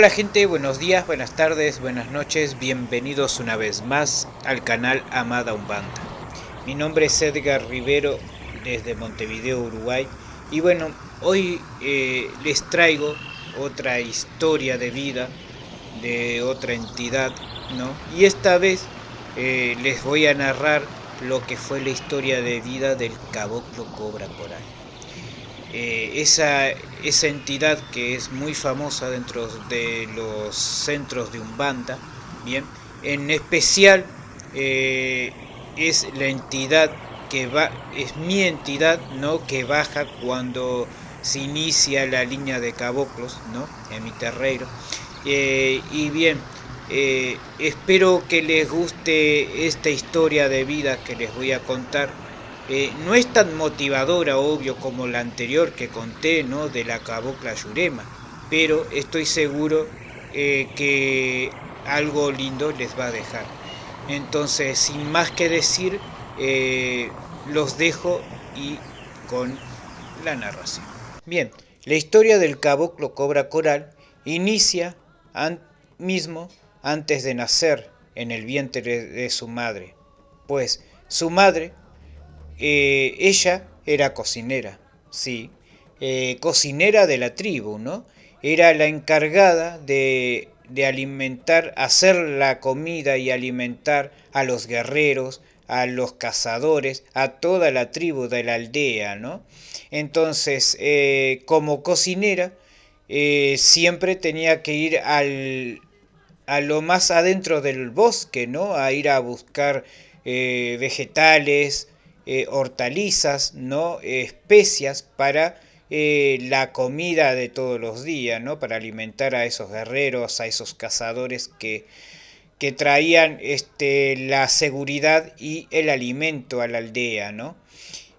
Hola gente, buenos días, buenas tardes, buenas noches, bienvenidos una vez más al canal Amada Umbanda. Mi nombre es Edgar Rivero desde Montevideo, Uruguay y bueno, hoy eh, les traigo otra historia de vida de otra entidad, ¿no? Y esta vez eh, les voy a narrar lo que fue la historia de vida del caboclo Cobra Coral. Eh, esa, esa entidad que es muy famosa dentro de los centros de Umbanda, bien, en especial eh, es la entidad que va, es mi entidad, ¿no? Que baja cuando se inicia la línea de caboclos, ¿no? En mi terreno. Eh, y bien, espero que les guste esta historia de vida que les voy a contar eh, no es tan motivadora, obvio, como la anterior que conté, ¿no? De la cabocla Yurema, pero estoy seguro eh, que algo lindo les va a dejar. Entonces, sin más que decir, eh, los dejo y con la narración. Bien, la historia del caboclo cobra coral inicia mismo antes de nacer en el vientre de su madre, pues su madre eh, ella era cocinera, sí, eh, cocinera de la tribu, ¿no? Era la encargada de, de alimentar, hacer la comida y alimentar a los guerreros, a los cazadores, a toda la tribu de la aldea, ¿no? Entonces, eh, como cocinera, siempre tenía que ir al, a lo más adentro del bosque, ¿no? A ir a buscar vegetales, eh, hortalizas, ¿no? especias para eh, la comida de todos los días, ¿no? para alimentar a esos guerreros, a esos cazadores que, que traían este, la seguridad y el alimento a la aldea. ¿no?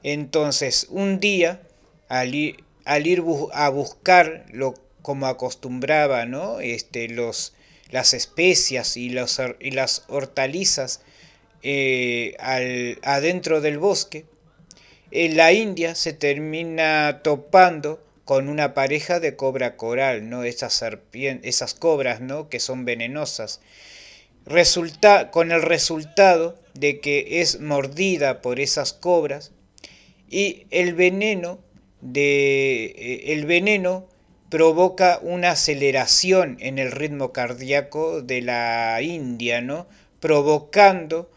Entonces, un día, al ir, al ir a buscar lo, como acostumbraba, ¿no? este, los, las especias y, los, y las hortalizas eh, al, adentro del bosque, en la India se termina topando con una pareja de cobra coral, ¿no? Esas, esas cobras, ¿no? Que son venenosas. Resulta, con el resultado de que es mordida por esas cobras y el veneno, de, eh, el veneno provoca una aceleración en el ritmo cardíaco de la India, ¿no? provocando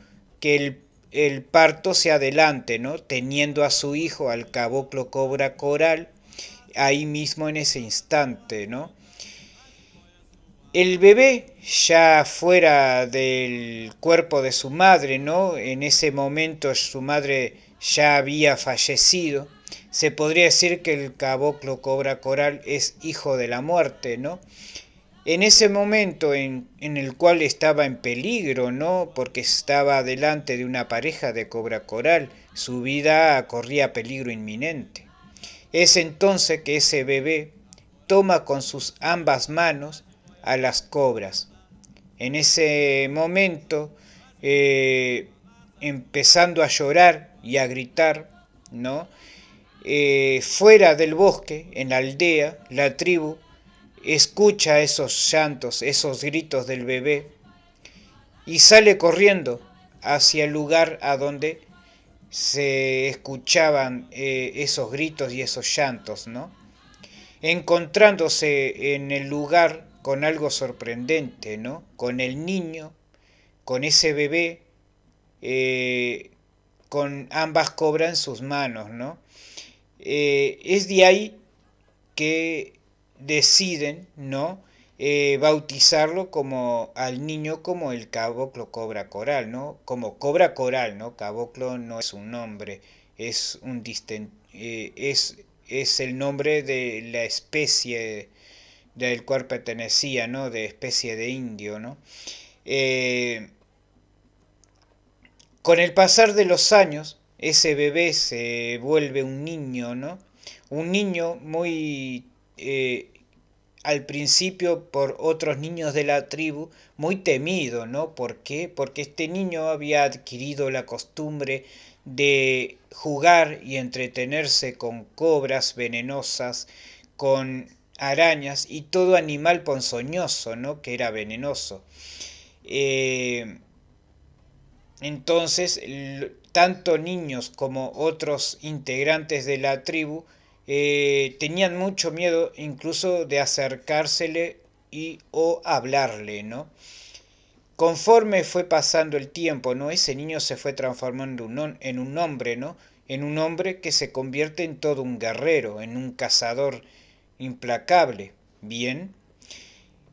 que el, parto se adelante, ¿no? Teniendo a su hijo, al caboclo cobra coral, ahí mismo en ese instante, ¿no? El bebé ya fuera del cuerpo de su madre, ¿no? En ese momento su madre ya había fallecido. Se podría decir que el caboclo cobra coral es hijo de la muerte, ¿no? En ese momento en, el cual estaba en peligro, ¿no? Porque estaba delante de una pareja de cobra coral, su vida corría peligro inminente. Es entonces que ese bebé toma con sus ambas manos a las cobras. En ese momento, eh, empezando a llorar y a gritar, ¿no? Eh, fuera del bosque, en la aldea, la tribu escucha esos llantos, esos gritos del bebé y sale corriendo hacia el lugar a donde se escuchaban eh, esos gritos y esos llantos, ¿no? Encontrándose en el lugar con algo sorprendente, ¿no? Con el niño, con ese bebé, eh, con ambas cobras en sus manos, ¿no? Eh, es de ahí que deciden, ¿no? Eh, bautizarlo como al niño como el caboclo cobra coral, ¿no? Como cobra coral, ¿no? Caboclo no es un nombre, es un eh, es, es el nombre de la especie del cual pertenecía, ¿no? De especie de indio, ¿no? Eh, con el pasar de los años, ese bebé se vuelve un niño, ¿no? Un niño muy eh, al principio por otros niños de la tribu muy temido, ¿no? ¿Por qué? Porque este niño había adquirido la costumbre de jugar y entretenerse con cobras venenosas, con arañas y todo animal ponzoñoso, ¿no? Que era venenoso. Eh, entonces, tanto niños como otros integrantes de la tribu eh, tenían mucho miedo incluso de acercársele y o hablarle, ¿no? Conforme fue pasando el tiempo, ¿no? Ese niño se fue transformando en un hombre, ¿no? En un hombre que se convierte en todo un guerrero, en un cazador implacable. Bien.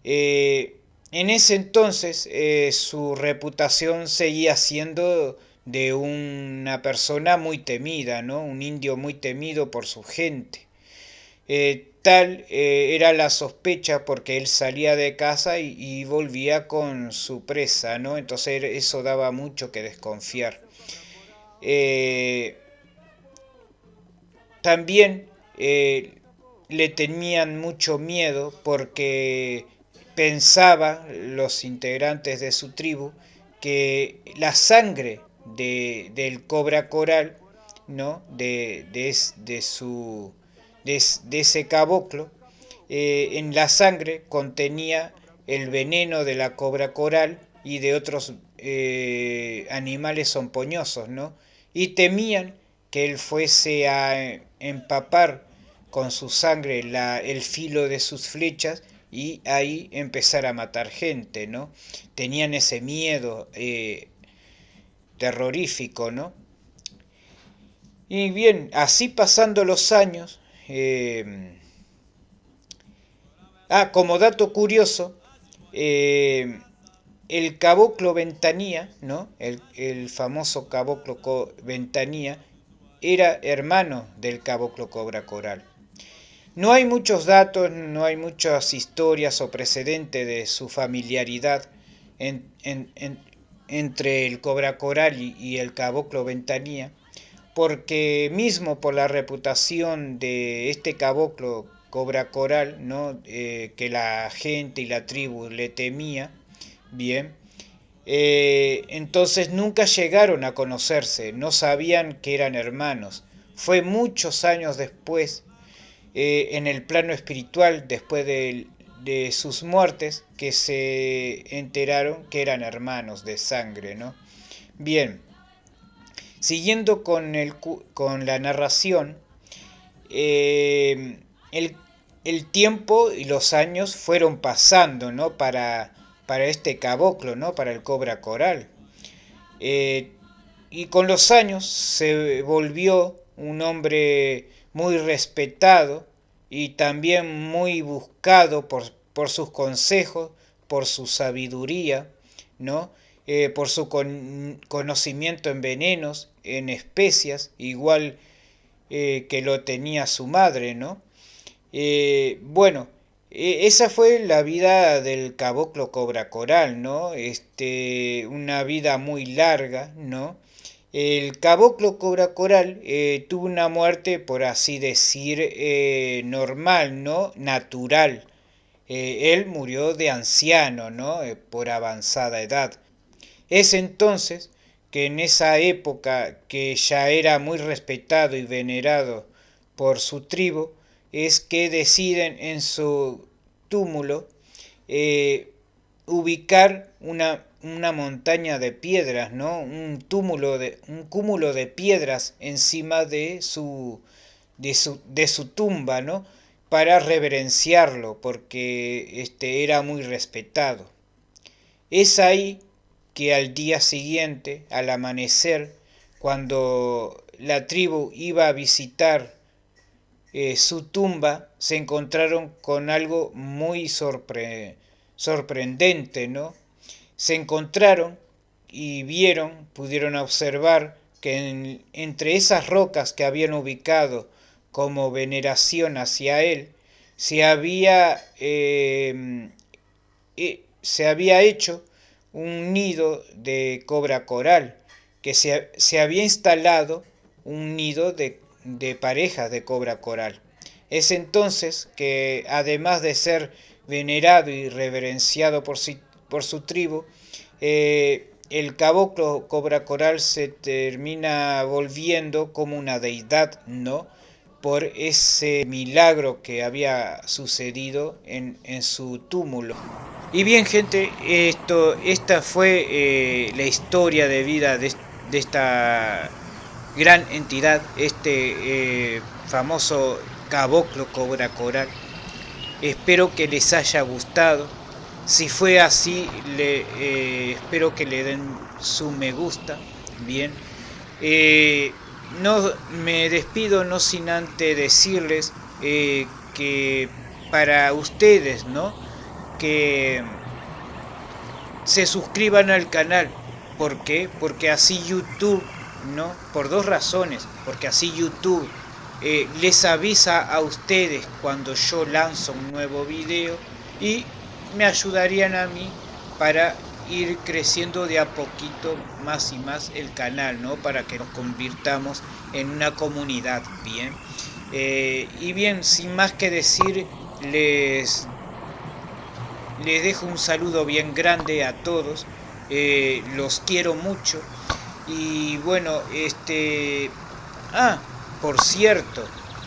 Eh, en ese entonces eh, su reputación seguía siendo de una persona muy temida, ¿no? Un indio muy temido por su gente. Eh, tal eh, era la sospecha porque él salía de casa y, volvía con su presa, ¿no? Entonces eso daba mucho que desconfiar. Eh, también le tenían mucho miedo porque pensaba los integrantes de su tribu que la sangre de, del cobra coral, ¿no? de, de su de, ese caboclo, eh, en la sangre contenía el veneno de la cobra coral y de otros eh, animales sompoñosos, ¿no? Y temían que él fuese a empapar con su sangre la, el filo de sus flechas y ahí empezar a matar gente, ¿no? Tenían ese miedo eh, terrorífico, ¿no? Y bien, así pasando los años, eh, ah, como dato curioso, eh, el caboclo ventanía, ¿no? El, famoso caboclo ventanía, era hermano del caboclo cobra coral. No hay muchos datos, no hay muchas historias o precedentes de su familiaridad entre el cobra coral y el caboclo ventanía, porque mismo por la reputación de este caboclo cobra coral, ¿no? Eh, que la gente y la tribu le temía, bien, eh, entonces nunca llegaron a conocerse, no sabían que eran hermanos. Fue muchos años después, eh, en el plano espiritual, después de, de, sus muertes, que se enteraron que eran hermanos de sangre, ¿no? Bien, Siguiendo con, el, con la narración, eh, el, tiempo y los años fueron pasando ¿no? para, para este caboclo, ¿no? para el cobra coral. Eh, y con los años se volvió un hombre muy respetado y también muy buscado por, por sus consejos, por su sabiduría, ¿no? Eh, por su conocimiento en venenos, en especias, igual eh, que lo tenía su madre, ¿no? Eh, bueno, e, esa fue la vida del caboclo cobra coral, ¿no? Este, una vida muy larga, ¿no? El caboclo cobra coral tuvo una muerte, por así decir, normal, ¿no? Natural. él murió de anciano, ¿no? por avanzada edad. Es entonces que en esa época que ya era muy respetado y venerado por su tribu, es que deciden en su túmulo eh, ubicar una, una, montaña de piedras, ¿no? un, túmulo de, un cúmulo de piedras encima de su, de su, de su tumba, ¿no? para reverenciarlo, porque este, era muy respetado. Es ahí que al día siguiente, al amanecer, cuando la tribu iba a visitar eh, su tumba, se encontraron con algo muy sorprendente, ¿no? Se encontraron y vieron, pudieron observar que entre esas rocas que habían ubicado como veneración hacia él, se había, eh, eh, se había hecho un nido de cobra coral, que se, se había instalado un nido de, de parejas de cobra coral. Es entonces que, además de ser venerado y reverenciado por, por su tribu, eh, el caboclo cobra coral se termina volviendo como una deidad, ¿no? por ese milagro que había sucedido en, su túmulo. Y bien gente, esto, esta fue eh, la historia de vida de, esta gran entidad, este eh, famoso caboclo cobra coral. Espero que les haya gustado. Si fue así, le, eh, espero que le den su me gusta. Bien. Eh, no me despido no sin antes decirles eh, que para ustedes, ¿no? Que se suscriban al canal. ¿Por qué? Porque así YouTube, ¿no? Por dos razones. Porque así YouTube eh, les avisa a ustedes cuando yo lanzo un nuevo video y me ayudarían a mí para ir creciendo de a poquito más y más el canal, ¿no? Para que nos convirtamos en una comunidad, ¿bien? Eh, y bien, sin más que decir, les, les dejo un saludo bien grande a todos, eh, los quiero mucho y bueno, este... Ah, por cierto,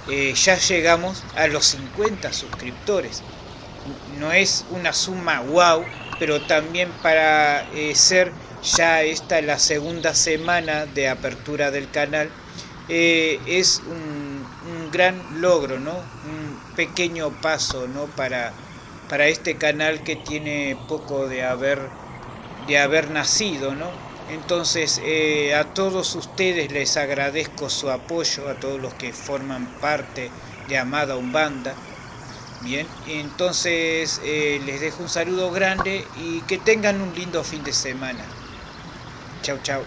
eh, ya llegamos a los 50 suscriptores. No es una suma wow, pero también para eh, ser ya esta la segunda semana de apertura del canal, eh, es un, gran logro, ¿no? Un pequeño paso, ¿no? Para, para este canal que tiene poco de haber, de haber nacido, ¿no? Entonces eh, a todos ustedes les agradezco su apoyo, a todos los que forman parte de Amada Umbanda. Bien, entonces eh, les dejo un saludo grande y que tengan un lindo fin de semana. Chau, chau.